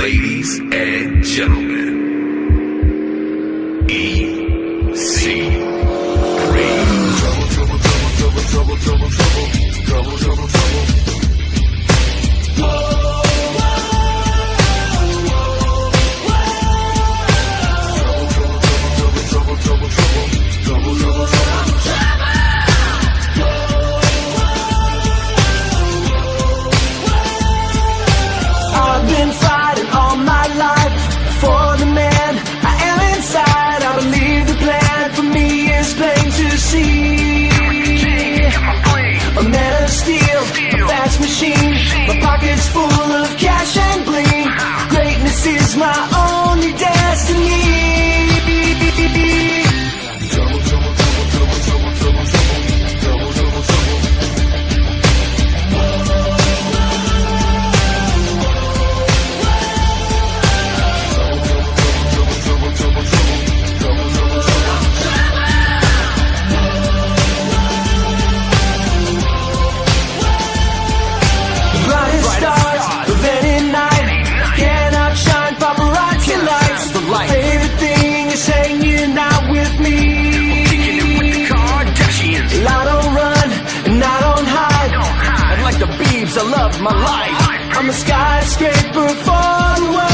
Ladies and gentlemen, EC3. my own. love my life. I'm a skyscraper far away.